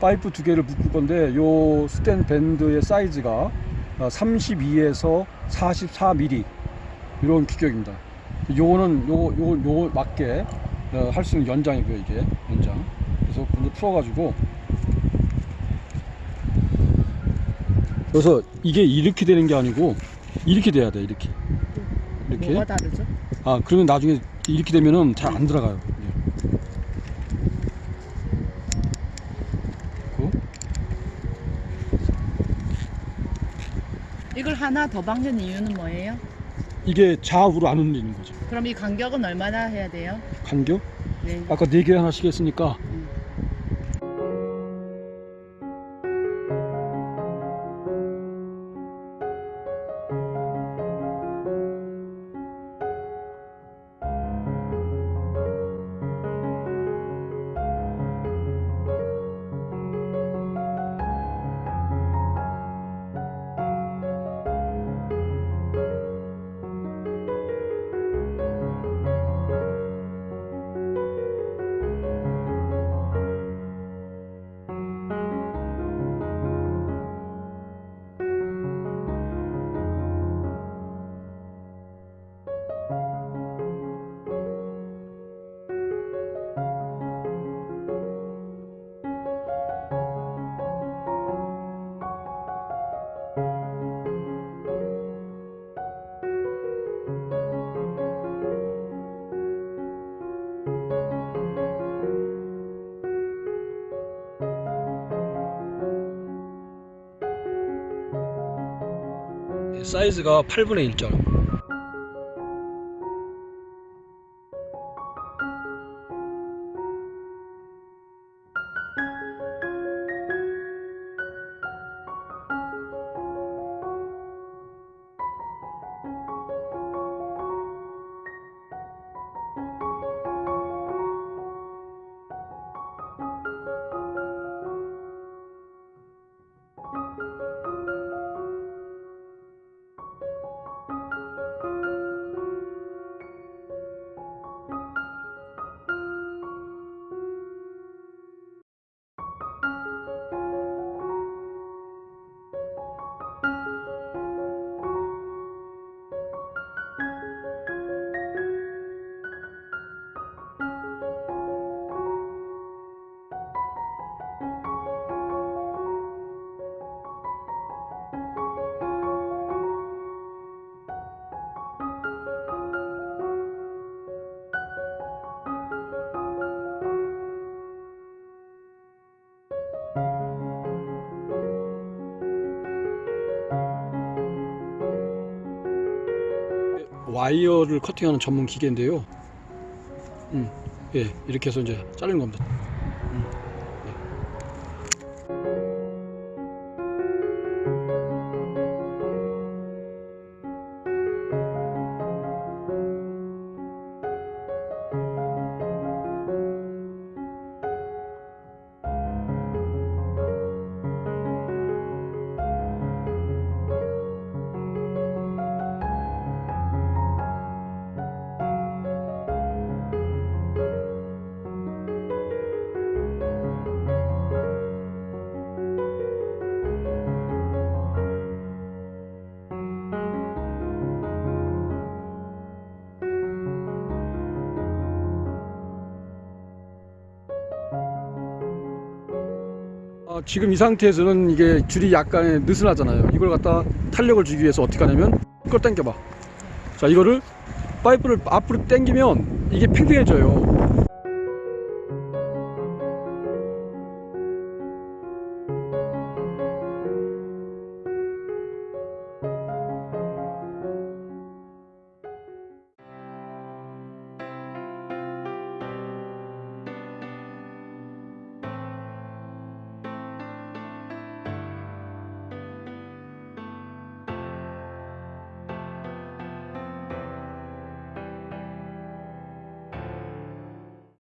파이프 두 개를 묶을 건데 요 스탠 밴드의 사이즈가 32에서 44mm 이런 규격입니다. 요거는 요거 요거 요거 맞게 어, 할수 있는 연장이고요 이게 연장. 그래서 먼저 풀어 가지고 그래서 이게 이렇게 되는 게 아니고 이렇게 돼야 돼 이렇게 이렇게. 뭐가 다르죠? 아 그러면 나중에 이렇게 되면은 잘 안 들어가요. 이게. 그 이걸 하나 더 박는 이유는 뭐예요? 이게 좌우로 안 흔들리는 거죠. 그럼 이 간격은 얼마나 해야 돼요? 간격? 네. 아까 네 개 하나씩 했으니까 사이즈가 8분의 1절. 와이어를 커팅하는 전문 기계인데요. 음, 예, 이렇게 해서 이제 자르는 겁니다. 음, 예. 어, 지금 이 상태에서는 이게 줄이 약간 느슨하잖아요. 이걸 갖다 탄력을 주기 위해서 어떻게 하냐면 이걸 당겨봐. 자, 이거를 파이프를 앞으로 당기면 이게 팽팽해져요.